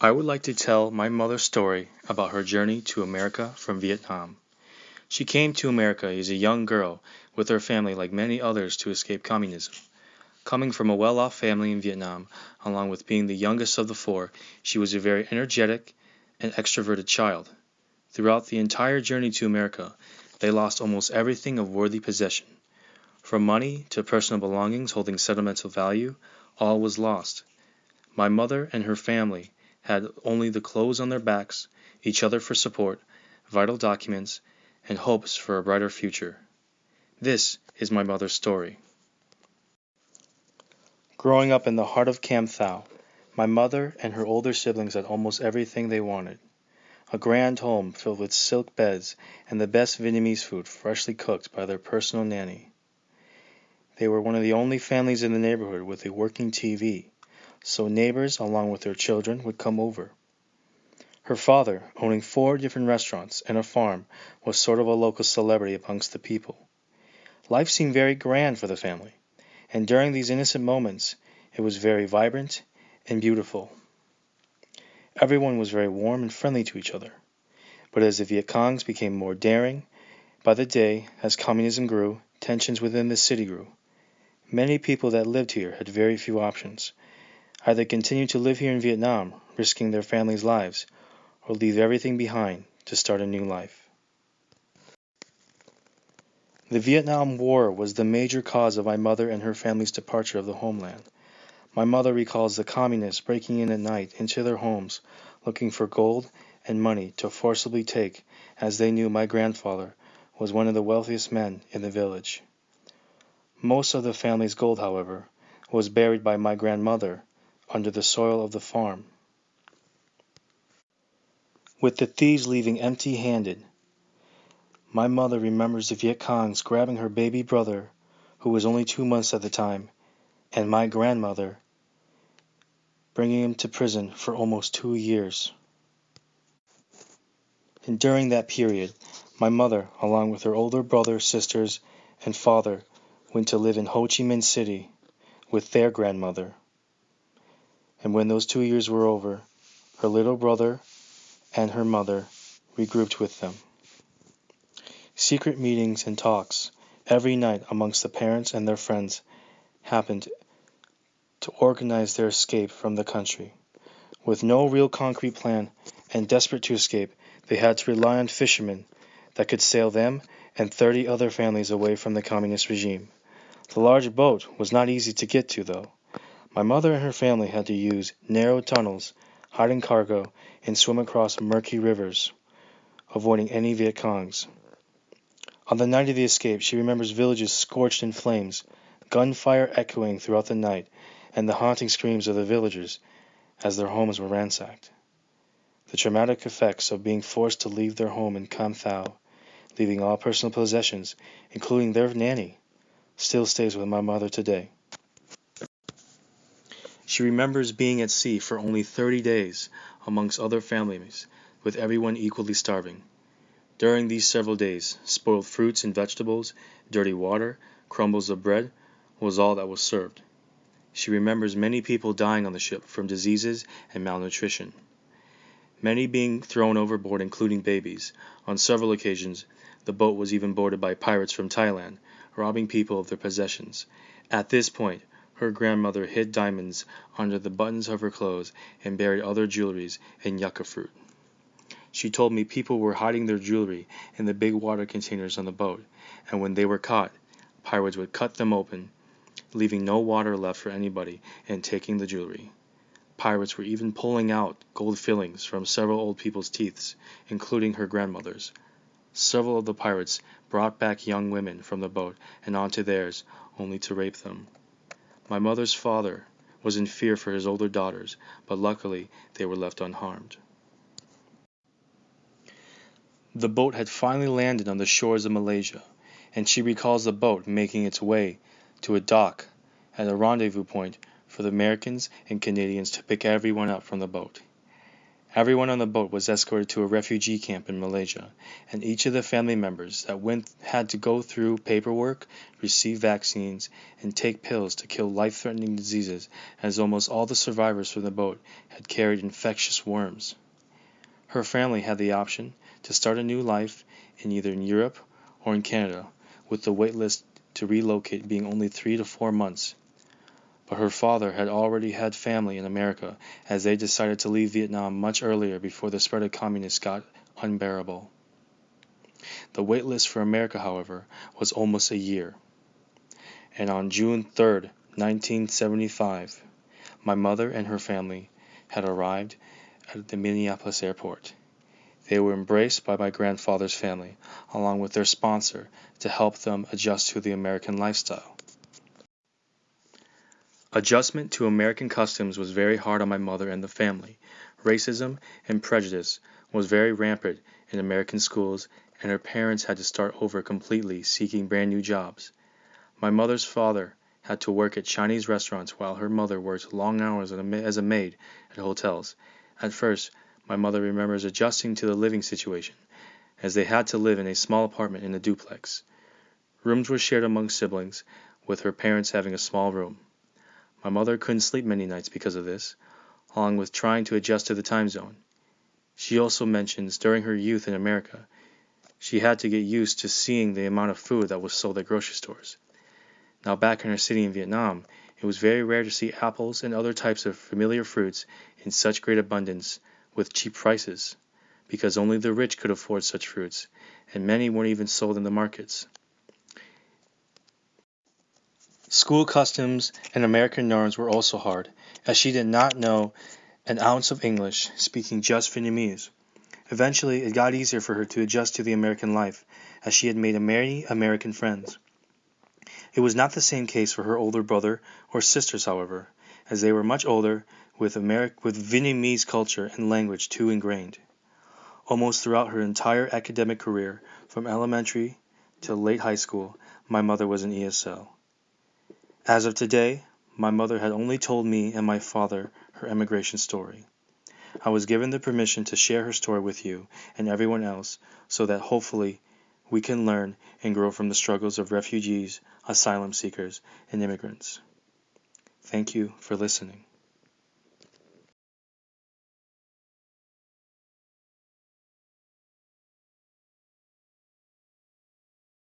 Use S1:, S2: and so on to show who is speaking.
S1: I would like to tell my mother's story about her journey to America from Vietnam. She came to America as a young girl with her family like many others to escape communism. Coming from a well off family in Vietnam, along with being the youngest of the four, she was a very energetic and extroverted child. Throughout the entire journey to America, they lost almost everything of worthy possession. From money to personal belongings holding sentimental value, all was lost. My mother and her family had only the clothes on their backs, each other for support, vital documents, and hopes for a brighter future. This is my mother's story. Growing up in the heart of Cam Thao, my mother and her older siblings had almost everything they wanted. A grand home filled with silk beds and the best Vietnamese food freshly cooked by their personal nanny. They were one of the only families in the neighborhood with a working TV, so neighbors along with their children would come over. Her father, owning four different restaurants and a farm, was sort of a local celebrity amongst the people. Life seemed very grand for the family, and during these innocent moments it was very vibrant and beautiful. Everyone was very warm and friendly to each other. But as the Viet Congs became more daring by the day, as communism grew, tensions within the city grew. Many people that lived here had very few options, either continue to live here in Vietnam, risking their families' lives, or leave everything behind to start a new life. The Vietnam War was the major cause of my mother and her family's departure of the homeland. My mother recalls the communists breaking in at night into their homes, looking for gold and money to forcibly take, as they knew my grandfather was one of the wealthiest men in the village. Most of the family's gold, however, was buried by my grandmother under the soil of the farm. With the thieves leaving empty handed, my mother remembers the Viet Congs grabbing her baby brother, who was only two months at the time, and my grandmother, bringing him to prison for almost two years. And during that period, my mother, along with her older brother, sisters, and father, went to live in Ho Chi Minh City with their grandmother and when those two years were over, her little brother and her mother regrouped with them. Secret meetings and talks every night amongst the parents and their friends happened to organize their escape from the country. With no real concrete plan and desperate to escape, they had to rely on fishermen that could sail them and 30 other families away from the communist regime. The large boat was not easy to get to, though. My mother and her family had to use narrow tunnels, hiding cargo, and swim across murky rivers, avoiding any Viet Congs. On the night of the escape, she remembers villages scorched in flames, gunfire echoing throughout the night, and the haunting screams of the villagers as their homes were ransacked. The traumatic effects of being forced to leave their home in Cam Thao, leaving all personal possessions, including their nanny, still stays with my mother today. She remembers being at sea for only thirty days amongst other families, with everyone equally starving. During these several days, spoiled fruits and vegetables, dirty water, crumbles of bread, was all that was served. She remembers many people dying on the ship from diseases and malnutrition. Many being thrown overboard, including babies. On several occasions, the boat was even boarded by pirates from Thailand, robbing people of their possessions. At this point, her grandmother hid diamonds under the buttons of her clothes and buried other jewelries in yucca fruit. She told me people were hiding their jewelry in the big water containers on the boat, and when they were caught, pirates would cut them open, leaving no water left for anybody, and taking the jewelry. Pirates were even pulling out gold fillings from several old people's teeth, including her grandmother's. Several of the pirates brought back young women from the boat and onto theirs, only to rape them. My mother's father was in fear for his older daughters, but luckily they were left unharmed. The boat had finally landed on the shores of Malaysia, and she recalls the boat making its way to a dock at a rendezvous point for the Americans and Canadians to pick everyone up from the boat. Everyone on the boat was escorted to a refugee camp in Malaysia, and each of the family members that went had to go through paperwork, receive vaccines, and take pills to kill life-threatening diseases, as almost all the survivors from the boat had carried infectious worms. Her family had the option to start a new life in either in Europe or in Canada, with the wait list to relocate being only three to four months but her father had already had family in America as they decided to leave Vietnam much earlier before the spread of communists got unbearable. The wait list for America, however, was almost a year, and on June 3, 1975, my mother and her family had arrived at the Minneapolis airport. They were embraced by my grandfather's family, along with their sponsor, to help them adjust to the American lifestyle. Adjustment to American customs was very hard on my mother and the family. Racism and prejudice was very rampant in American schools, and her parents had to start over completely seeking brand new jobs. My mother's father had to work at Chinese restaurants while her mother worked long hours as a maid at hotels. At first, my mother remembers adjusting to the living situation, as they had to live in a small apartment in a duplex. Rooms were shared among siblings, with her parents having a small room. My mother couldn't sleep many nights because of this, along with trying to adjust to the time zone. She also mentions during her youth in America, she had to get used to seeing the amount of food that was sold at grocery stores. Now back in her city in Vietnam, it was very rare to see apples and other types of familiar fruits in such great abundance with cheap prices, because only the rich could afford such fruits, and many weren't even sold in the markets. School customs and American norms were also hard, as she did not know an ounce of English, speaking just Vietnamese. Eventually, it got easier for her to adjust to the American life, as she had made many American friends. It was not the same case for her older brother or sisters, however, as they were much older, with, Ameri- with Vietnamese culture and language too ingrained. Almost throughout her entire academic career, from elementary to late high school, my mother was an ESL. As of today, my mother had only told me and my father her emigration story. I was given the permission to share her story with you and everyone else so that hopefully we can learn and grow from the struggles of refugees, asylum seekers, and immigrants. Thank you for listening.